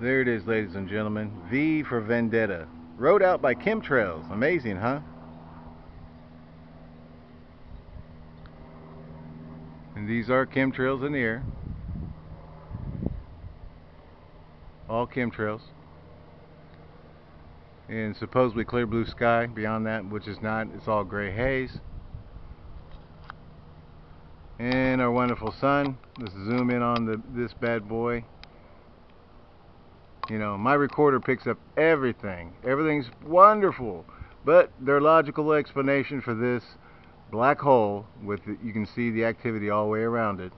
There it is, ladies and gentlemen. V for Vendetta. Rode out by chemtrails. Amazing, huh? And these are chemtrails in the air. All chemtrails. And supposedly clear blue sky beyond that, which is not. It's all gray haze. And our wonderful sun. Let's zoom in on the this bad boy. You know, my recorder picks up everything. Everything's wonderful. But their logical explanation for this black hole, with the, you can see the activity all the way around it,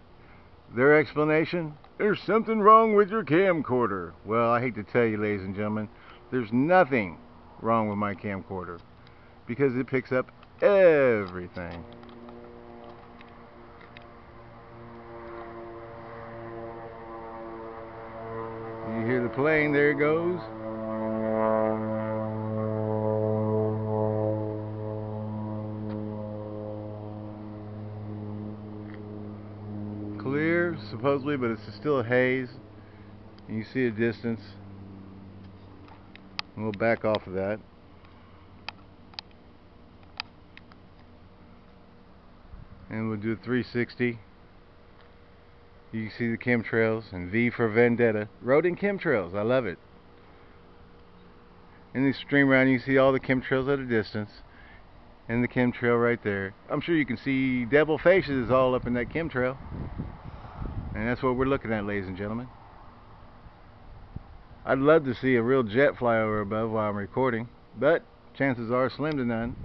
their explanation, there's something wrong with your camcorder. Well, I hate to tell you, ladies and gentlemen, there's nothing wrong with my camcorder because it picks up everything. Plane, there it goes. Clear, supposedly, but it's still a haze. And you see a distance. We'll back off of that. And we'll do 360. You can see the chemtrails and V for Vendetta. Road in chemtrails. I love it. In the stream around you see all the chemtrails at a distance. And the chemtrail right there. I'm sure you can see devil faces all up in that chemtrail. And that's what we're looking at, ladies and gentlemen. I'd love to see a real jet fly over above while I'm recording, but chances are slim to none.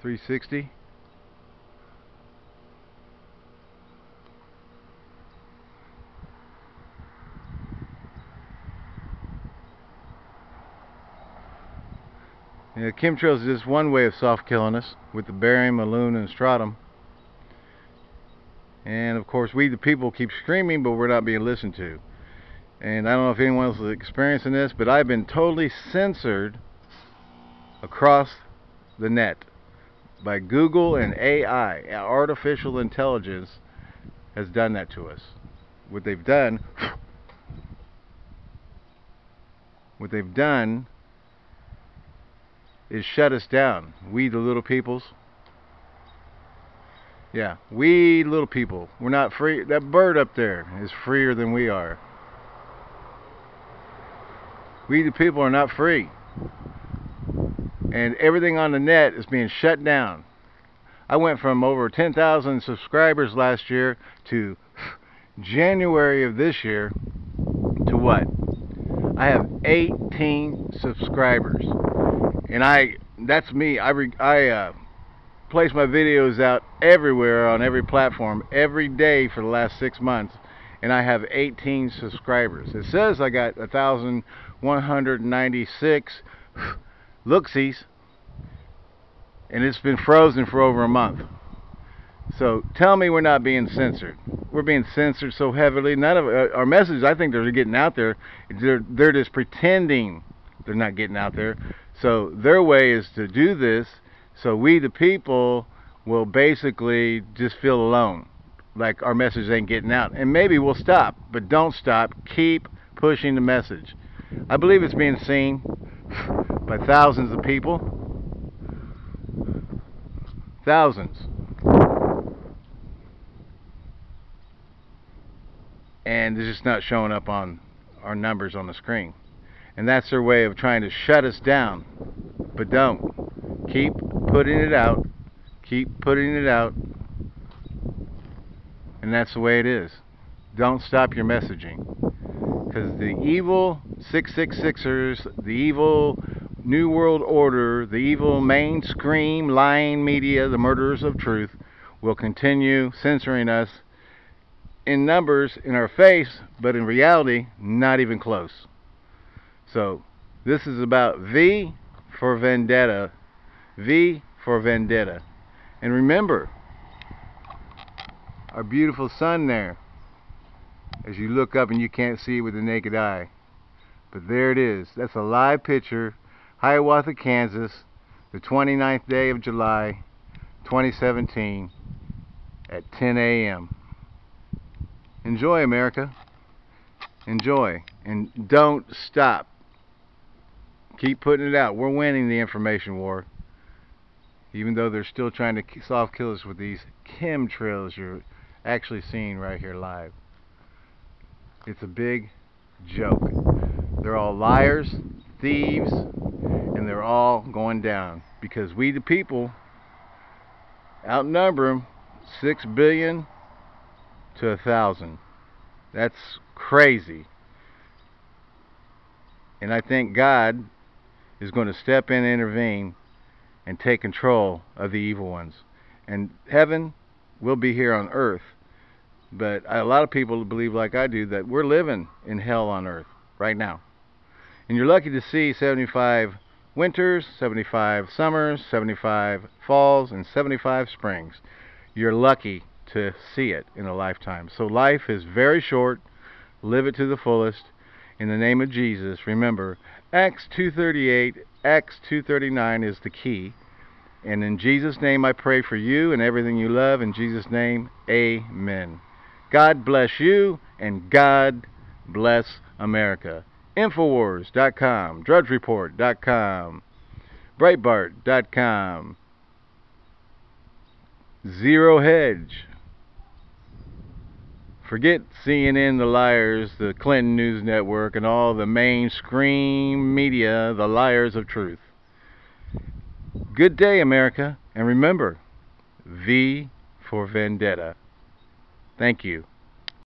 360. Yeah, chemtrails is just one way of soft killing us with the barium, aluminum, and strontium. And of course, we the people keep screaming, but we're not being listened to. And I don't know if anyone else is experiencing this, but I've been totally censored across the net by Google and AI. Artificial intelligence has done that to us. What they've done, what they've done is shut us down. We, the little peoples. Yeah, we little people. We're not free. That bird up there is freer than we are. We, the people, are not free. And everything on the net is being shut down. I went from over 10,000 subscribers last year to January of this year to what? I have 18 subscribers and I that's me. I I uh, place my videos out everywhere on every platform every day for the last six months. And I have 18 subscribers. It says I got 1196 looksies and it's been frozen for over a month. So tell me we're not being censored. We're being censored so heavily. None of uh, our messages I think they're getting out there they're they're just pretending they're not getting out there so their way is to do this so we the people will basically just feel alone. Like our message ain't getting out. And maybe we'll stop, but don't stop. Keep pushing the message. I believe it's being seen by thousands of people. Thousands. And it's just not showing up on our numbers on the screen. And that's their way of trying to shut us down. But don't. Keep putting it out. Keep putting it out. And that's the way it is. Don't stop your messaging. Because the evil 666ers, the evil New World Order, the evil mainstream lying media, the murderers of truth, will continue censoring us in numbers in our face, but in reality, not even close. So this is about V for Vendetta. V for Vendetta. And remember, our beautiful sun there. As you look up and you can't see it with the naked eye. But there it is. That's a live picture. Hiawatha, Kansas. The 29th day of July, 2017 at 10 a.m. Enjoy, America. Enjoy. And don't stop. Keep putting it out. We're winning the information war. Even though they're still trying to soft kill us with these chemtrails you're actually seeing right here live. It's a big joke. They're all liars, thieves, and they're all going down because we the people outnumber them 6 billion to a thousand. That's crazy. And I thank God is going to step in and intervene and take control of the evil ones. And heaven will be here on earth. But a lot of people believe, like I do, that we're living in hell on earth right now. And you're lucky to see 75 winters, 75 summers, 75 falls, and 75 springs. You're lucky to see it in a lifetime. So life is very short. Live it to the fullest. In the name of Jesus, remember, Acts 238, Acts 239 is the key. And in Jesus' name I pray for you and everything you love. In Jesus' name, amen. God bless you and God bless America. Infowars.com, DrudgeReport.com, Breitbart.com, Zero Hedge. Forget CNN, the liars, the Clinton News Network, and all the mainstream media, the liars of truth. Good day, America, and remember, V for Vendetta. Thank you.